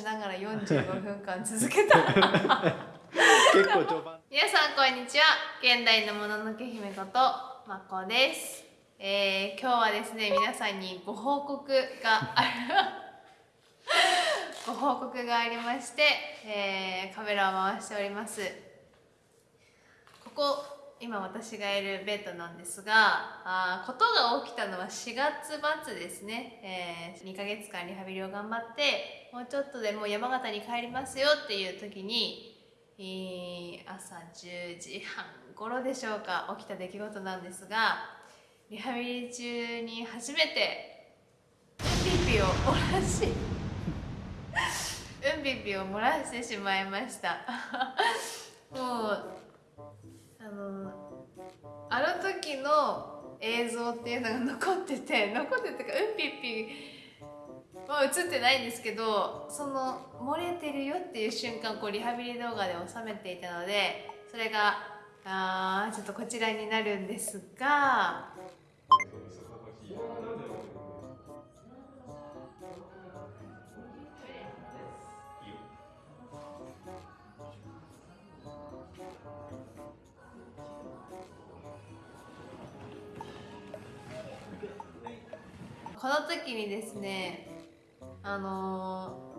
しながら45分間続けた。結構序盤。皆さんこんにちは。現代のもののけ姫ことまこです、えー、今日はですね皆さんにご報告がある。ご報告がありまして、えー、カメラを回しております。ここ今私がいるベッドなんですがあことが起きたのは4月末ですね、えー、2ヶ月間リハビリを頑張ってもうちょっとでもう山形に帰りますよっていう時に、えー朝10時半頃でしょうか起きた出来事なんですがリハビリ中に初めてうんぴぴを漏らしうんぴぴを漏らしてしまいました。もうのあの時の映像っていうのが残ってて 残っててかうんぴっぴは映ってないんですけどその漏れてるよっていう瞬間こうリハビリ動画で収めていたのでそれがあちょっとこちらになるんですがこの時にですね。あのー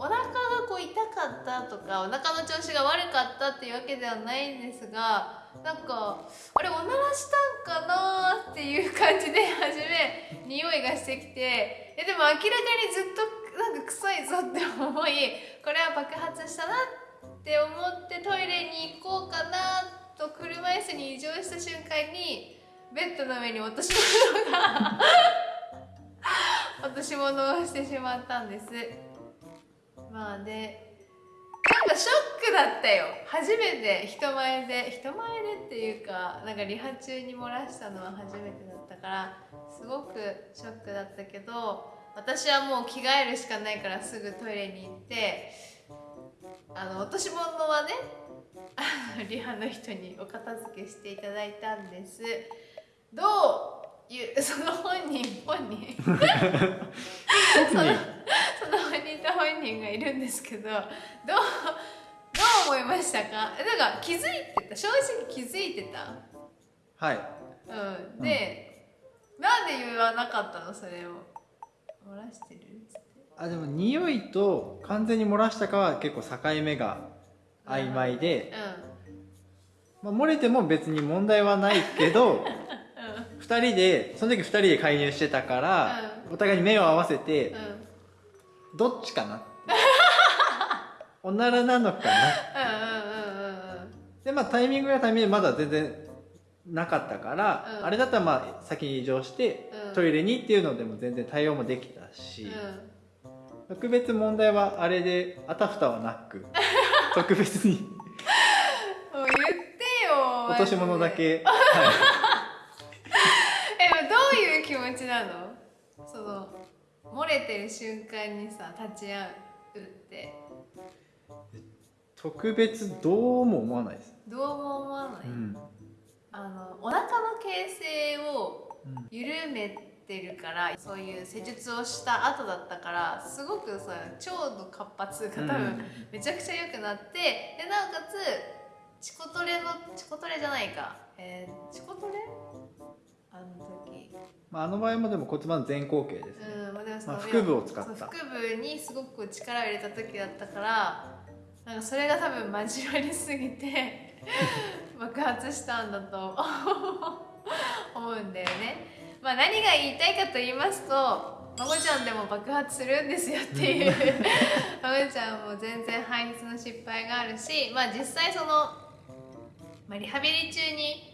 お腹がこう痛かったとかお腹の調子が悪かったっていうわけではないんですがなんかあれおならしたんかなーっていう感じで初め匂いがしてきてえでも明らかにずっとなんか臭いぞって思いこれは爆発したなって思ってトイレに行こうかなと車椅子に移乗した瞬間にベッドの上に落とし物が落とし物をしてしまったんです。まあでなんかショックだったよ。初めて人前で人前でっていうかなんかリハ中に漏らしたのは初めてだったからすごくショックだったけど私はもう着替えるしかないからすぐトイレに行ってあの落とし物はねあのリハの人にお片付けしていただいたんです。どう？ういう その本人本人。そのその本人と本人がいるんですけどどうどう思いましたか？だから気づいてた？正直気づいてた？はい。うん。で、なんで言わなかったの？それを。漏らしてる？っつってあでも匂いと完全に漏らしたかは結構境目が曖昧で、まあ、漏れても別に問題はないけどうんうん2人でその時2人で介入してたから、お互いに目を合わせて、うん。どっちかな？っておならなのかな？でまあタイミングやタイミングでまだ全然なかったから、うん。あれだったらまあ先に移動して、うん。トイレにっていうのでも全然対応もできたし、うん。特別問題はあれであたふたはなく 特別に。もう言ってよ落とし物だけ、はえれてる瞬間にさ立ち会うって。い、特別どうも思わないです、どうも思わない、うん。あのお腹の形成をうん緩めてるからそういう施術をした後だったからすごくさ腸の活発が多分めちゃくちゃ良くなってでなおかつチコトレのチコトレじゃないか。えー、チコトレ？あの時まあ、あの場合もでも骨盤前後傾ですね、うんまあでもそのまあ腹部を使った。腹部にすごく力を入れた時だったからなんかそれが多分交わりすぎて 爆発したんだと思うんだよね。まあ何が言いたいかと言いますとまこちゃんでも爆発するんですよっていう。まこちゃんも全然排出の失敗があるしまあ実際その、まあ、リハビリ中に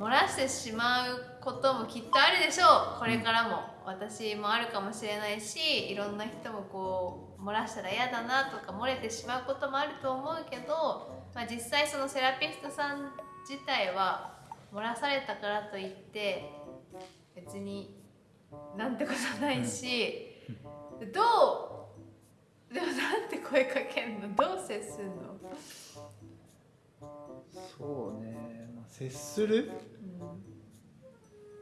漏らしてしまうこともきっとあるでしょう。これからも。私もあるかもしれないしいろんな人もこう漏らしたら嫌だなとか漏れてしまうこともあると思うけど、まあ、実際そのセラピストさん自体は漏らされたからといって別になんてことないし、どうでもなんて声かけんの？どう接すんの、そうね、接する？うん。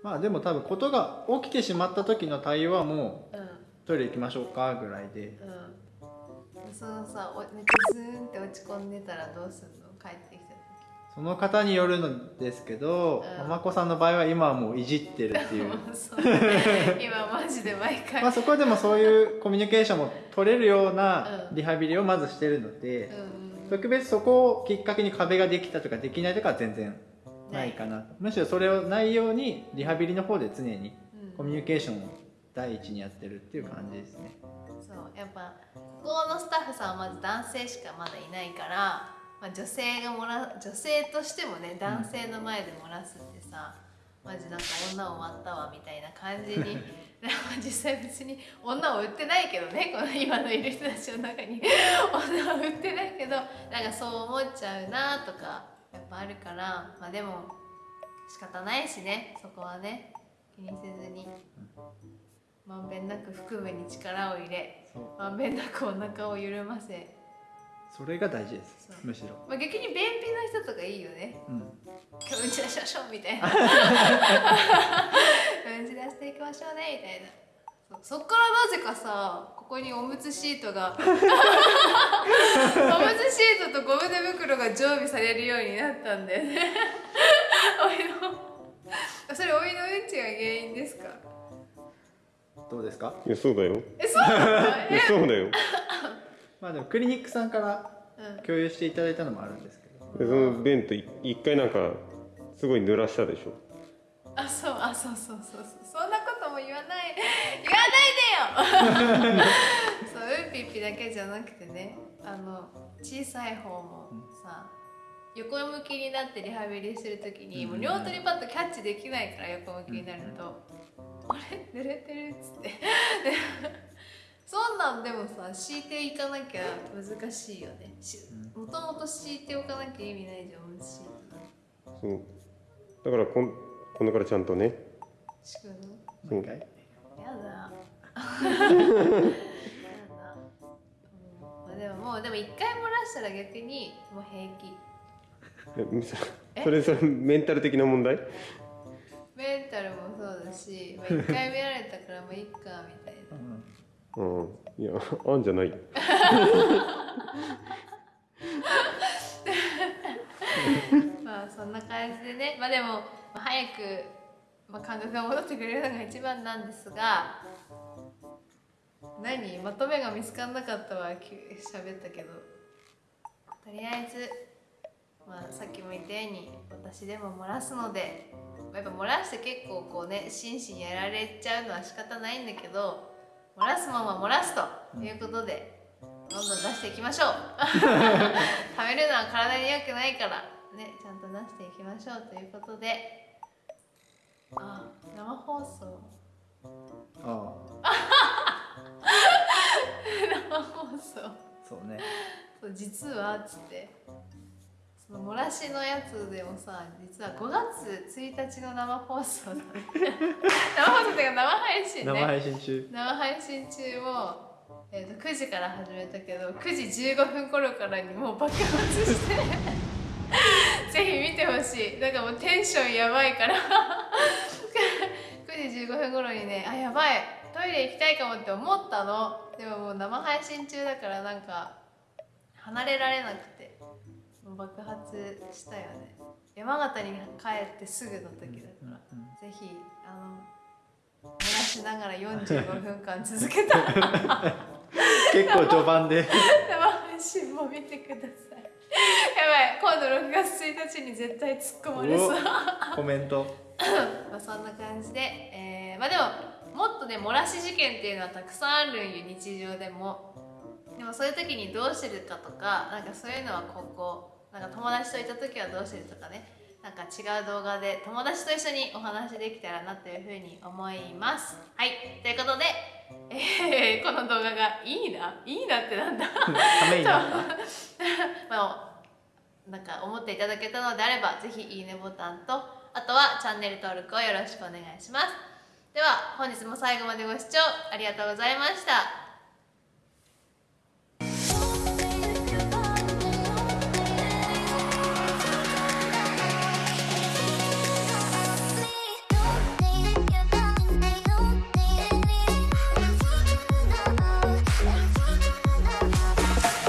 まあでも多分ことが起きてしまった時の対応はもううん。トイレ行きましょうかぐらいで。うん。そのさおめっちゃズーンって落ち込んでたらどうすんの？帰ってきたその方によるのですけど、うん。ママ子さんの場合は今はもういじってるってい う。今マジで毎回、まあそこでもそういうコミュニケーションも取れるようなうん。リハビリをまずしてるので、うん。特別そこをきっかけに壁ができたとかできないとかは全然ないかなむしろそれをないようにリハビリの方で常にうん。コミュニケーションを第一にやってるっていう感じですね。そうやっぱここのスタッフさんはまず男性しかまだいないから、まあ、女性がもら女性としてもね男性の前で漏らすってさ、マジなんか女を割ったわみたいな感じに 実際別に女を売ってないけどねこの今のいる人たちの中に。女を売ってないけどなんかそう思っちゃうなとかやっぱあるからまあでも仕方ないしねそこはね。気にせずに。まんべんなく腹部に力を入れまんべんなくお腹を緩ませ、それが大事ですむしろ。まあ、逆に便秘の人とかいいよね。うん。今 日うん。ち出しましょうみたいなうん。ち出していきましょうねみたいなそそっからなぜかさここにおむつシートがおむつシートとゴム手袋が常備されるようになったんだよね。おいのそれおいのうんちが原因ですか？どうですか？いやそうだよ。えそうなの？いやえ？そうだよ。まあでもクリニックさんからうん。共有していただいたのもあるんですけど。でそのベントい一回なんかすごい濡らしたでしょ。あそうあそうそうそうそう。そんなことも言わない。言わないでよそううんぴっぴだけじゃなくてねあの小さい方もさ横向きになってリハビリするときに、もう両手にパッとキャッチできないから横向きになると「あれ？濡れてる」っつって。でそんなんでもさ敷いていかなきゃ難しいよね。しもともと敷いておかなきゃ意味ないじゃんおむつシートそう。だからこん今度からちゃんとね。敷くの？やだ。一回漏らしたら逆にもう平気。えそれそれメンタル的な問題？メンタルもそうだし、まあ、一回見られたからもういっかみたいな。うんうんいやあんじゃないよまあそんな感じでね、まあでもまあ早く、まあ、感覚が戻ってくれるのが一番なんですが。何？まとめが見つからなかったわ。喋ったけど。とりあえずまあ、さっきも言ったように私でも漏らすのでやっぱ漏らして結構こうね心身やられちゃうのは仕方ないんだけど漏らすまま漏らすということでどんどん出していきましょう。食べるのは体に良くないからねちゃんと出していきましょうということであ生放送そうね。そう実はっつって。その漏らしのやつでもさ実は5月1日の生放送 生放送っていうか生配信ね。生配信中。生配信中も、えー、と9時から始めたけど9時15分頃からにもう爆発して。ぜひ見てほしい。なんかもうテンションやばいから。9時15分頃にねあやばいトイレ行きたいかもって思ったの。でももう生配信中だからなんか離れられなくて。爆発したよね。山形に帰ってすぐの時だから、ぜひあの漏らしながら45分間続けた 結構序盤で。生配信も見てください。やばい。今度6月1日に絶対突っ込まれそう。コメント。まあそんな感じで、えーまあでももっとね漏らし事件っていうのはたくさんあるんよ日常でも。でもそういう時にどうしてるかとかなんかそういうのは今後なんか友達といた時はどうしてるとかね。なんか違う動画で友達と一緒にお話できたらなというふうに思います。はい。ということで、えーこの動画がいいな？いいなってなんだ？ためになった まあ、なんか思っていただけたのであればぜひいいねボタンとあとはチャンネル登録をよろしくお願いしますでは本日も最後までご視聴ありがとうございました。